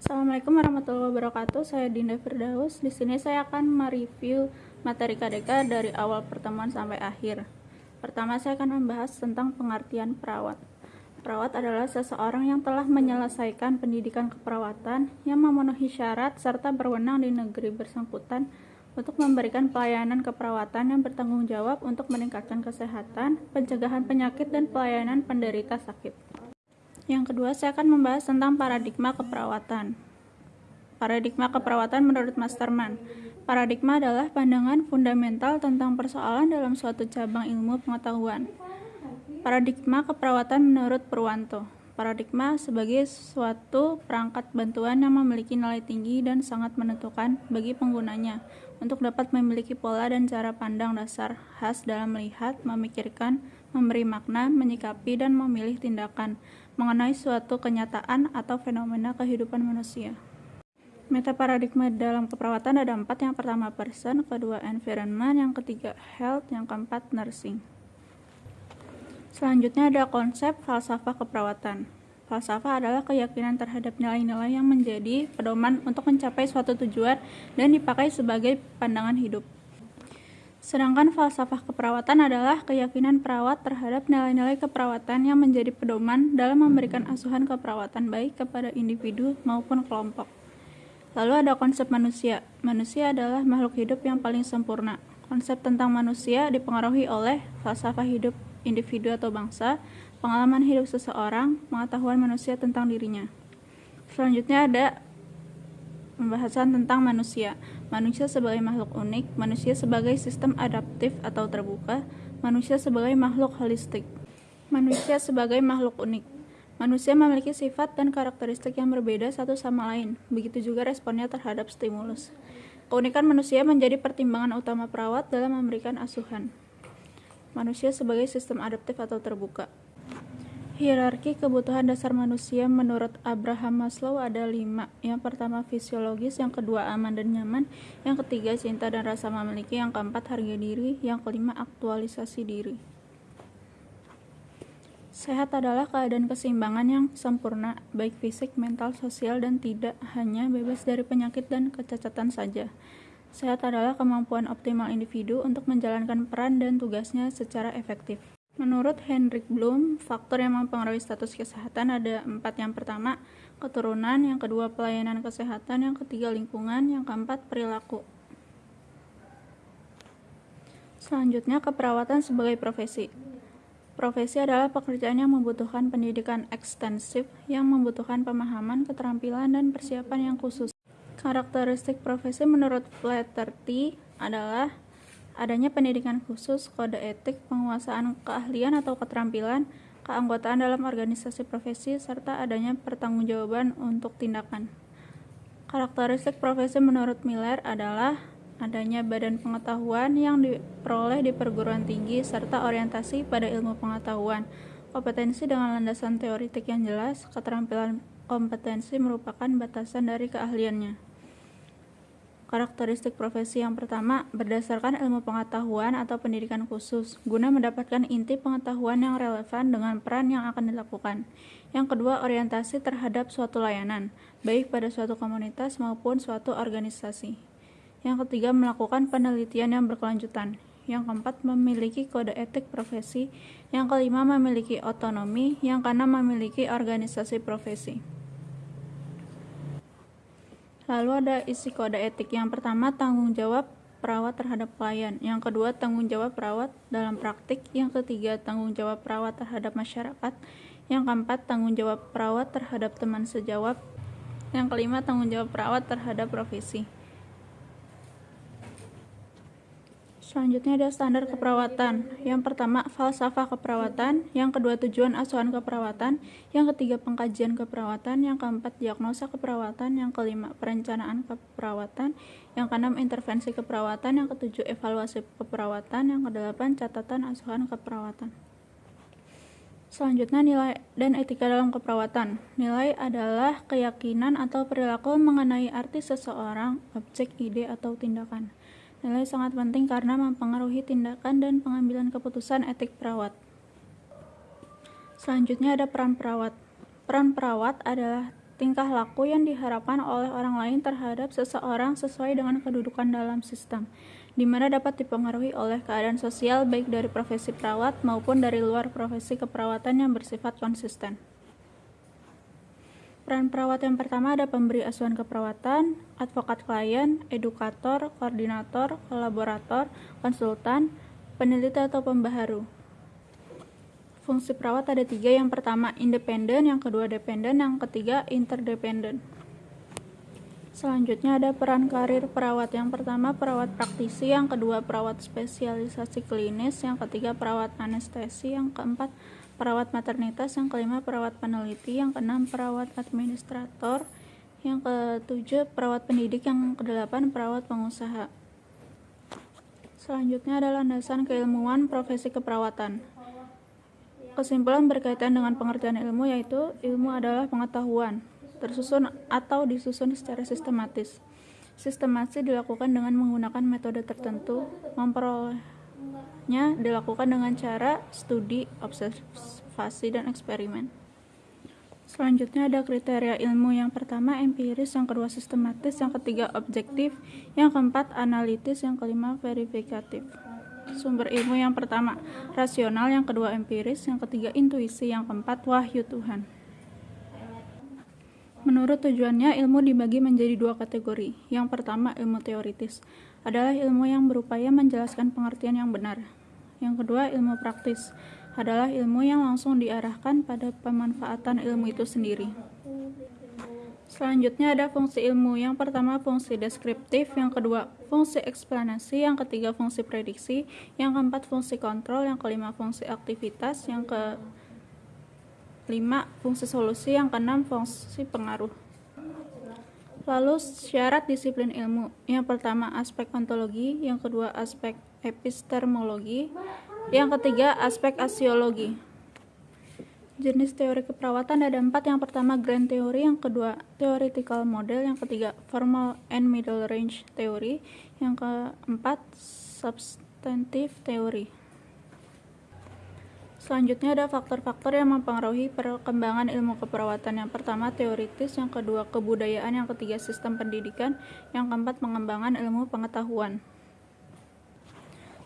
Assalamualaikum warahmatullahi wabarakatuh. Saya Dinda Firdaus. Di sini saya akan mereview materi KDK dari awal pertemuan sampai akhir. Pertama, saya akan membahas tentang pengertian perawat. Perawat adalah seseorang yang telah menyelesaikan pendidikan keperawatan yang memenuhi syarat serta berwenang di negeri bersangkutan untuk memberikan pelayanan keperawatan yang bertanggung jawab untuk meningkatkan kesehatan, pencegahan penyakit, dan pelayanan penderita sakit. Yang kedua, saya akan membahas tentang paradigma keperawatan. Paradigma keperawatan menurut Masterman. Paradigma adalah pandangan fundamental tentang persoalan dalam suatu cabang ilmu pengetahuan. Paradigma keperawatan menurut Purwanto. Paradigma sebagai suatu perangkat bantuan yang memiliki nilai tinggi dan sangat menentukan bagi penggunanya untuk dapat memiliki pola dan cara pandang dasar khas dalam melihat, memikirkan, memberi makna, menyikapi, dan memilih tindakan mengenai suatu kenyataan atau fenomena kehidupan manusia. Meta paradigma dalam keperawatan ada empat. Yang pertama person, kedua environment, yang ketiga health, yang keempat nursing. Selanjutnya ada konsep falsafah keperawatan. Falsafah adalah keyakinan terhadap nilai-nilai yang menjadi pedoman untuk mencapai suatu tujuan dan dipakai sebagai pandangan hidup. Sedangkan falsafah keperawatan adalah keyakinan perawat terhadap nilai-nilai keperawatan yang menjadi pedoman dalam memberikan asuhan keperawatan baik kepada individu maupun kelompok. Lalu ada konsep manusia. Manusia adalah makhluk hidup yang paling sempurna. Konsep tentang manusia dipengaruhi oleh falsafah hidup individu atau bangsa, pengalaman hidup seseorang, pengetahuan manusia tentang dirinya. Selanjutnya ada pembahasan tentang manusia. Manusia sebagai makhluk unik, manusia sebagai sistem adaptif atau terbuka, manusia sebagai makhluk holistik. Manusia sebagai makhluk unik. Manusia memiliki sifat dan karakteristik yang berbeda satu sama lain, begitu juga responnya terhadap stimulus. Keunikan manusia menjadi pertimbangan utama perawat dalam memberikan asuhan. Manusia sebagai sistem adaptif atau terbuka. Hierarki kebutuhan dasar manusia menurut Abraham Maslow ada lima. Yang pertama fisiologis, yang kedua aman dan nyaman, yang ketiga cinta dan rasa memiliki, yang keempat harga diri, yang kelima aktualisasi diri. Sehat adalah keadaan keseimbangan yang sempurna, baik fisik, mental, sosial, dan tidak hanya bebas dari penyakit dan kecacatan saja. Sehat adalah kemampuan optimal individu untuk menjalankan peran dan tugasnya secara efektif. Menurut Hendrik Bloom, faktor yang mempengaruhi status kesehatan ada empat. Yang pertama, keturunan, yang kedua pelayanan kesehatan, yang ketiga lingkungan, yang keempat perilaku. Selanjutnya, keperawatan sebagai profesi. Profesi adalah pekerjaan yang membutuhkan pendidikan ekstensif, yang membutuhkan pemahaman, keterampilan, dan persiapan yang khusus. Karakteristik profesi menurut Flaherty adalah adanya pendidikan khusus, kode etik, penguasaan keahlian atau keterampilan, keanggotaan dalam organisasi profesi, serta adanya pertanggungjawaban untuk tindakan. Karakteristik profesi menurut Miller adalah adanya badan pengetahuan yang diperoleh di perguruan tinggi serta orientasi pada ilmu pengetahuan, kompetensi dengan landasan teoritik yang jelas, keterampilan kompetensi merupakan batasan dari keahliannya. Karakteristik profesi yang pertama berdasarkan ilmu pengetahuan atau pendidikan khusus, guna mendapatkan inti pengetahuan yang relevan dengan peran yang akan dilakukan. Yang kedua, orientasi terhadap suatu layanan, baik pada suatu komunitas maupun suatu organisasi. Yang ketiga, melakukan penelitian yang berkelanjutan. Yang keempat, memiliki kode etik profesi. Yang kelima, memiliki otonomi. Yang keenam, memiliki organisasi profesi. Lalu ada isi kode etik. Yang pertama, tanggung jawab perawat terhadap klien. Yang kedua, tanggung jawab perawat dalam praktik. Yang ketiga, tanggung jawab perawat terhadap masyarakat. Yang keempat, tanggung jawab perawat terhadap teman sejawat. Yang kelima, tanggung jawab perawat terhadap profesi. Selanjutnya ada standar keperawatan. Yang pertama, falsafah keperawatan. Yang kedua, tujuan asuhan keperawatan. Yang ketiga, pengkajian keperawatan. Yang keempat, diagnosa keperawatan. Yang kelima, perencanaan keperawatan. Yang keenam, intervensi keperawatan. Yang ketujuh, evaluasi keperawatan. Yang kedelapan, catatan asuhan keperawatan. Selanjutnya, nilai dan etika dalam keperawatan. Nilai adalah keyakinan atau perilaku mengenai arti seseorang, objek, ide, atau tindakan. Nilai sangat penting karena mempengaruhi tindakan dan pengambilan keputusan etik perawat. Selanjutnya ada peran perawat. Peran perawat adalah tingkah laku yang diharapkan oleh orang lain terhadap seseorang sesuai dengan kedudukan dalam sistem, di mana dapat dipengaruhi oleh keadaan sosial baik dari profesi perawat maupun dari luar profesi keperawatan yang bersifat konsisten. Peran perawat yang pertama ada pemberi asuhan keperawatan, advokat klien, edukator, koordinator, kolaborator, konsultan, peneliti atau pembaharu. Fungsi perawat ada tiga, yang pertama independen, yang kedua dependen, yang ketiga interdependen. Selanjutnya ada peran karir perawat. Yang pertama perawat praktisi, yang kedua perawat spesialisasi klinis, yang ketiga perawat anestesi, yang keempat perawat maternitas, yang kelima perawat peneliti, yang keenam perawat administrator, yang ketujuh perawat pendidik, yang kedelapan perawat pengusaha. Selanjutnya adalah landasan keilmuan profesi keperawatan. Kesimpulan berkaitan dengan pengertian ilmu yaitu ilmu adalah pengetahuan, tersusun atau disusun secara sistematis. Sistematis dilakukan dengan menggunakan metode tertentu, memperolehnya dilakukan dengan cara studi, observasi, dan eksperimen. Selanjutnya ada kriteria ilmu yang pertama empiris, yang kedua sistematis, yang ketiga objektif, yang keempat analitis, yang kelima verifikatif. Sumber ilmu yang pertama rasional, yang kedua empiris, yang ketiga intuisi, yang keempat wahyu Tuhan. Menurut tujuannya, ilmu dibagi menjadi dua kategori. Yang pertama, ilmu teoritis adalah ilmu yang berupaya menjelaskan pengertian yang benar. Yang kedua, ilmu praktis adalah ilmu yang langsung diarahkan pada pemanfaatan ilmu itu sendiri. Selanjutnya ada fungsi ilmu. Yang pertama fungsi deskriptif, yang kedua fungsi eksplanasi, yang ketiga fungsi prediksi, yang keempat fungsi kontrol, yang kelima fungsi aktivitas, yang ke lima fungsi solusi, yang keenam fungsi pengaruh. Lalu syarat disiplin ilmu. Yang pertama aspek ontologi, yang kedua aspek epistemologi, yang ketiga, aspek asiologi. Jenis teori keperawatan ada empat. Yang pertama, grand theory. Yang kedua, theoretical model. Yang ketiga, formal and middle range theory. Yang keempat, substantive theory. Selanjutnya ada faktor-faktor yang mempengaruhi perkembangan ilmu keperawatan. Yang pertama teoritis, yang kedua kebudayaan, yang ketiga sistem pendidikan, yang keempat pengembangan ilmu pengetahuan.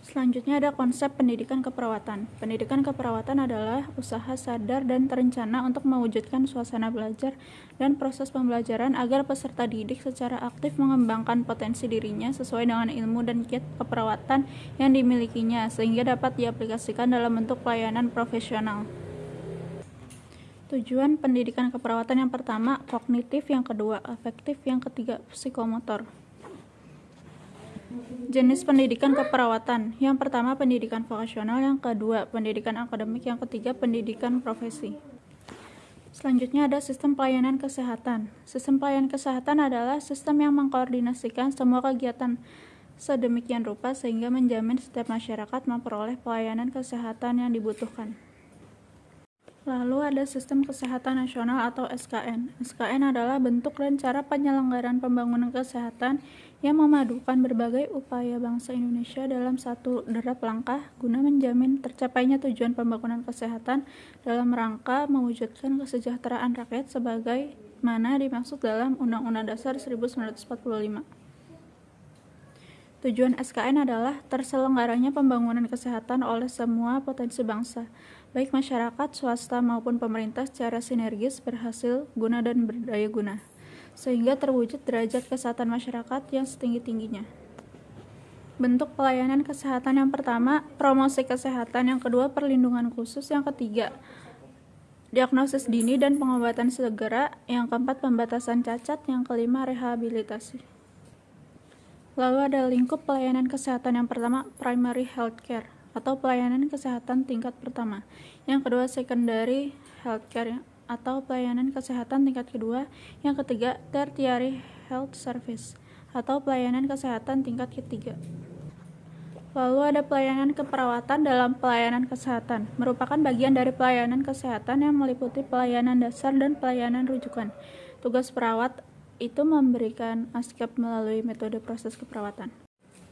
Selanjutnya ada konsep pendidikan keperawatan. Pendidikan keperawatan adalah usaha sadar dan terencana untuk mewujudkan suasana belajar dan proses pembelajaran agar peserta didik secara aktif mengembangkan potensi dirinya sesuai dengan ilmu dan kiat keperawatan yang dimilikinya sehingga dapat diaplikasikan dalam bentuk pelayanan profesional. Tujuan pendidikan keperawatan yang pertama kognitif, yang kedua afektif, yang ketiga psikomotor. Jenis pendidikan keperawatan. Yang pertama pendidikan vokasional, yang kedua pendidikan akademik, yang ketiga pendidikan profesi. Selanjutnya ada sistem pelayanan kesehatan. Sistem pelayanan kesehatan adalah sistem yang mengkoordinasikan semua kegiatan sedemikian rupa sehingga menjamin setiap masyarakat memperoleh pelayanan kesehatan yang dibutuhkan. Lalu ada Sistem Kesehatan Nasional atau SKN. SKN adalah bentuk dan cara penyelenggaraan pembangunan kesehatan yang memadukan berbagai upaya bangsa Indonesia dalam satu derap langkah guna menjamin tercapainya tujuan pembangunan kesehatan dalam rangka mewujudkan kesejahteraan rakyat sebagai mana dimaksud dalam Undang-Undang Dasar 1945. Tujuan SKN adalah terselenggaranya pembangunan kesehatan oleh semua potensi bangsa, baik masyarakat, swasta maupun pemerintah secara sinergis berhasil guna dan berdaya guna, sehingga terwujud derajat kesehatan masyarakat yang setinggi-tingginya. Bentuk pelayanan kesehatan yang pertama, promosi kesehatan, yang kedua perlindungan khusus, yang ketiga diagnosis dini dan pengobatan segera, yang keempat pembatasan cacat, yang kelima rehabilitasi. Lalu ada lingkup pelayanan kesehatan yang pertama, primary healthcare atau pelayanan kesehatan tingkat pertama. Yang kedua, secondary healthcare atau pelayanan kesehatan tingkat kedua. Yang ketiga, tertiary health service atau pelayanan kesehatan tingkat ketiga. Lalu ada pelayanan keperawatan dalam pelayanan kesehatan, merupakan bagian dari pelayanan kesehatan yang meliputi pelayanan dasar dan pelayanan rujukan. Tugas perawat itu memberikan askep melalui metode proses keperawatan.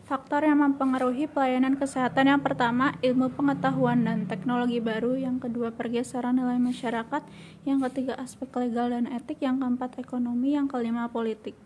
Faktor yang mempengaruhi pelayanan kesehatan yang pertama, ilmu pengetahuan dan teknologi baru, yang kedua pergeseran nilai masyarakat, yang ketiga aspek legal dan etik, yang keempat ekonomi, yang kelima politik.